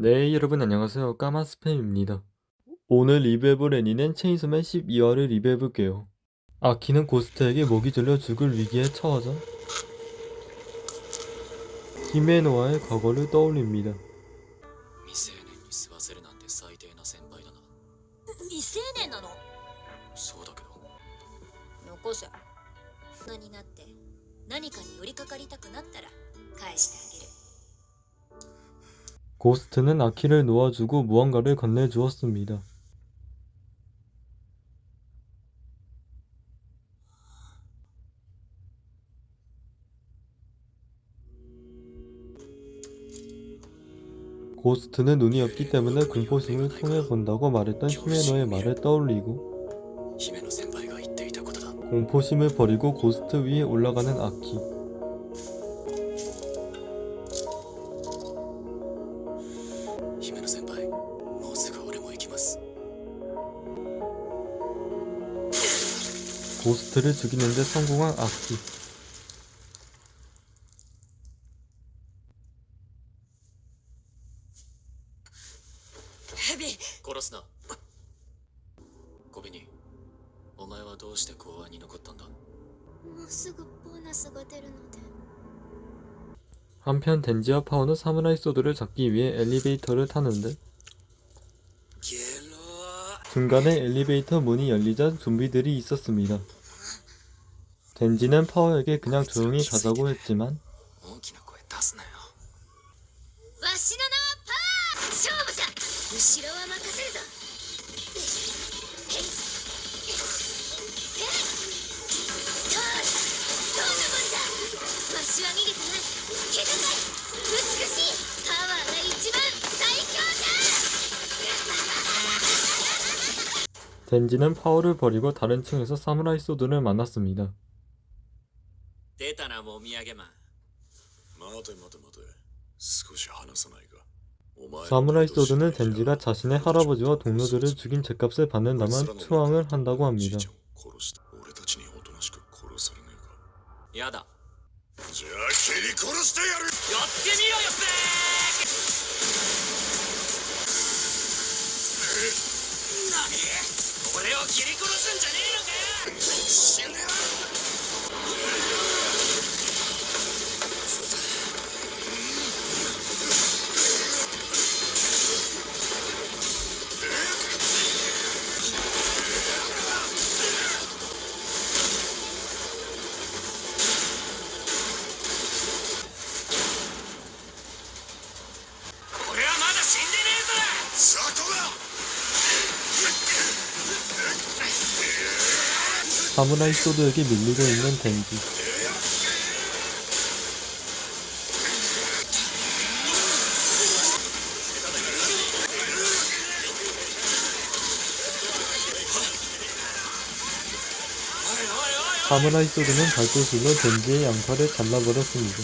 네, 여러분 안녕하세요. 까만 스팸입니다. 오늘 리뷰해볼 애니는 체인소맨 12화를 리뷰해볼게요. 아키는 고스트에게 목이 졸려 죽을 위기에 처하자 히메노와의 과거를 떠올립니다. 未成年に吸わせるなんて最低な先輩だな未成年なのそうだけどよこせ大人になって何かに寄りかかりたくなったら返してあげる 고스트는 아키를 놓아주고 무언가를 건네주었습니다. 고스트는 눈이 없기 때문에 공포심을 통해 본다고 말했던 히메노의 말을 떠올리고 공포심을 버리고 고스트 위에 올라가는 아키 고스트를 죽이는데 성공한 아키. ヘビ殺すな小紅お前はどうして公安に残ったんだもうすぐボーナスが出るので 한편 덴지와 파오는 사무라이 소드를 잡기 위해 엘리베이터를 타는데 ゲ ロ 중간에 엘리베이터 문이 열리자 좀비들이 있었습니다. 덴지는 파오에게 그냥 조용히 가자고 했지만 덴지는 파워를 버리고 다른 층에서 사무라이 소드를 만났습니다. 사무라이 소드는 덴지가 자신의 할아버지와 동료들을 죽인 죗값을 받는다만 투항을 한다고 합니다. 야다. を切り殺すんじゃねえのかよ。死ね 사무라이 소드에게 밀리고 있는 덴지. 사무라이 소드는 발도술로 덴지의 양팔을 잘라버렸습니다.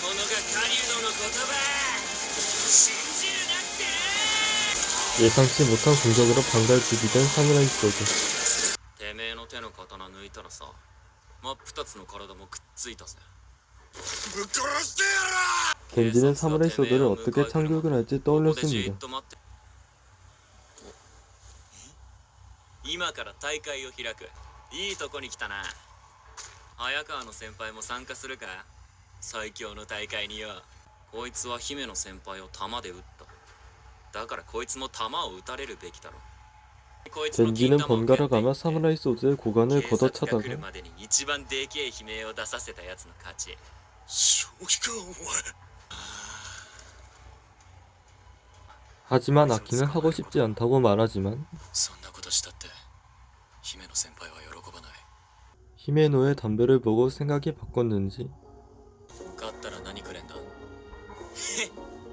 獣が狩人の言葉信じるなってな 예상치 못한 공격으로 방갈죽이된 사무라이 소드. てめえの手の刀抜いたらさ真っ二つの体もくっついたぜぶっ殺してや 덴지는 사무라이 소드를 어떻게 참교육을 할지 ここでじ 떠올렸습니다. っと待って今から大会を開くいいとこに来たな早川の先輩も参加するか 最強の大会によこいつは姫の先輩を弾で撃っただからこいつも弾を撃たれるべきだろこいつの金 덴지는 玉を 번갈아 蹴って 가며 사무라이 소드의 고관을 警察が来 걷어차다가 るまでに一番でけえ悲鳴を出させたやつの勝ち正気かお前 하지만 아키는 하고 싶지 않다고 말하지만 そんなことしたって姫の先輩は喜ばない 히메노의 담배를 보고 생각이 바꿨는지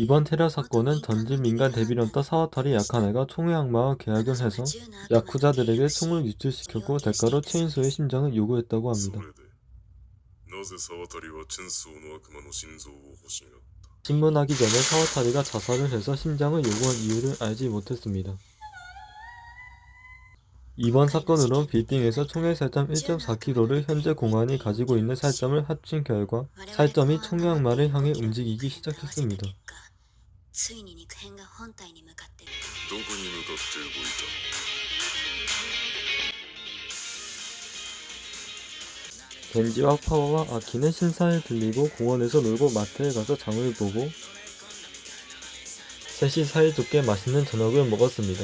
이번 테러 사건은 전진 민간 대비런터 사와타리 야카네가 총의 악마와 계약을 해서 야쿠자들에게 총을 유출시켰고 대가로 체인소의 심장을 요구했다고 합니다. 신문하기 전에 사와타리가 자살을 해서 심장을 요구한 이유를 알지 못했습니다. 이번 사건으로 빌딩에서 총의 살점 1.4km를 현재 공안이 가지고 있는 살점을 합친 결과 살점이 총량마를 향해 움직이기 시작했습니다. ついに肉片が本体に向かってるどこに向かって動いた 겐지와 파워와 아키는 신사에 들리고 공원에서 놀고 마트에 가서 장을 보고 셋이 사이좋게 맛있는 저녁을 먹었습니다.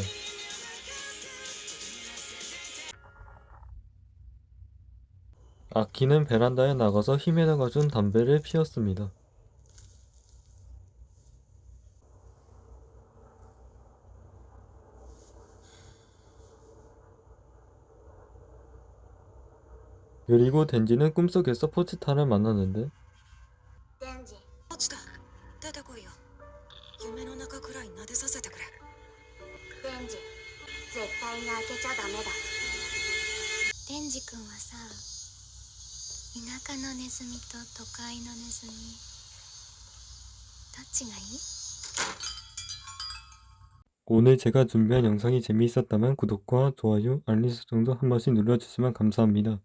아키는 베란다에 나가서 히메나가 준 담배를 피웠습니다. 그리고 덴지는 꿈속에서 포치타를 만났는데 デンジ落ちた出てこいよ夢の中くらい撫でさせてくれデンジ絶対に開けちゃダメだデンジ君はさ田舎のネズミと都会のネズミどっちがいい 오늘 제가 준비한 영상이 재미있었다면 구독과 좋아요, 알림 설정도 한 번씩 눌러주시면 감사합니다.